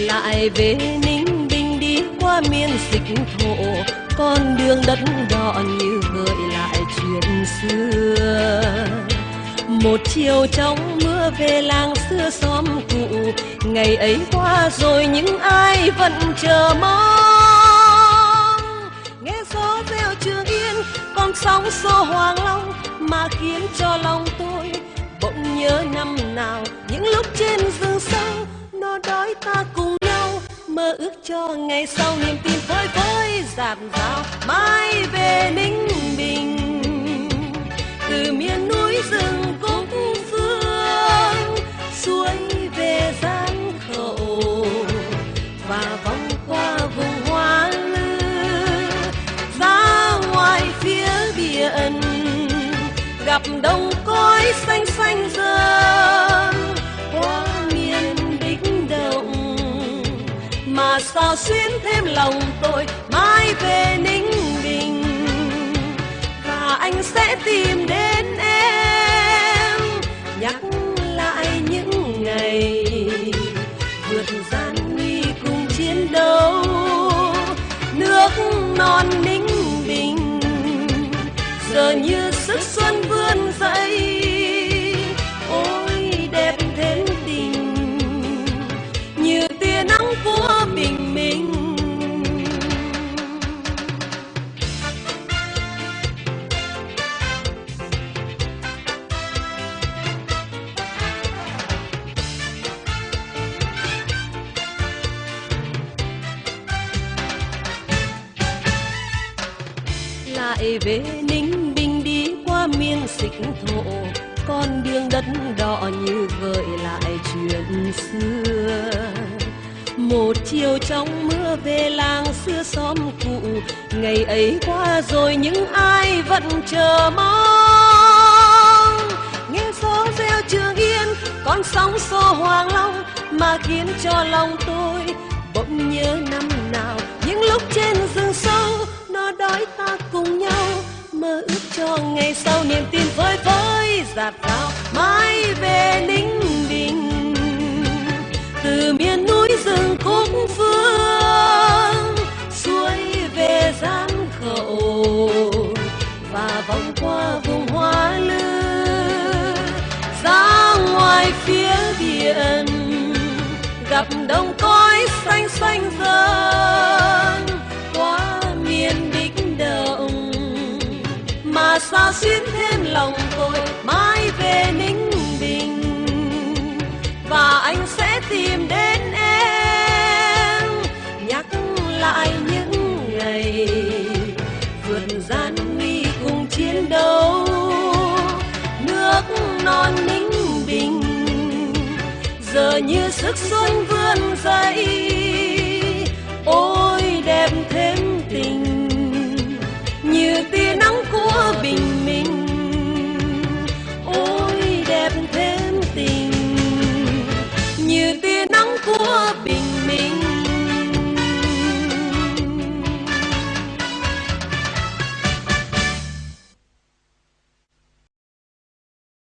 lại về ninh bình đi qua miền dịch thổ. Con đường đất đỏ như gợi lại chuyện xưa. Một chiều trong mưa về làng xưa xóm cũ. Ngày ấy qua rồi những ai vẫn chờ mong? Nghe gió reo trường yên, con sóng xô hoàng long mà khiến cho lòng tôi bỗng nhớ năm nào. Những lúc trên rừng sâu mơ ước cho ngày sau niềm tin phơi phới dạt dào mãi về ninh bình. Từ miền núi rừng cúc phương, suối về gian khẩu, và vòng qua vùng hoa lư, ra ngoài phía biển, gặp đồng cối xanh xanh rơi. Mà sao xuyến thêm lòng tôi, mãi về ninh bình. Và anh sẽ tìm đến em, nhắc lại những ngày vượt gian nguy cùng chiến đấu. Nước non ninh bình, giờ như lại về ninh bình đi qua miền xích thổ. Con đường đất đỏ như gợi lại chuyện xưa. Một chiều trong mưa về làng xưa xóm cũ. Ngày ấy qua rồi những ai vẫn chờ mong. Nghe gió reo trường yên, con sóng xô hoàng long mà khiến cho lòng tôi bỗng nhớ năm nào. Những lúc trên rừng sâu ước ngày sau niềm tin phơi phới dạt dào mãi về ninh bình. Từ miền núi rừng khúc phương suối về gian khẩu, và vòng qua vùng hoa lư, ra ngoài phía biển, gặp đồng cõi xanh xanh rơi xa xuyên thêm lòng tôi mãi về ninh bình? Và anh sẽ tìm đến em, nhắc lại những ngày vượt gian nguy cùng chiến đấu. Nước non ninh bình, giờ như sức xuân vươn dậy.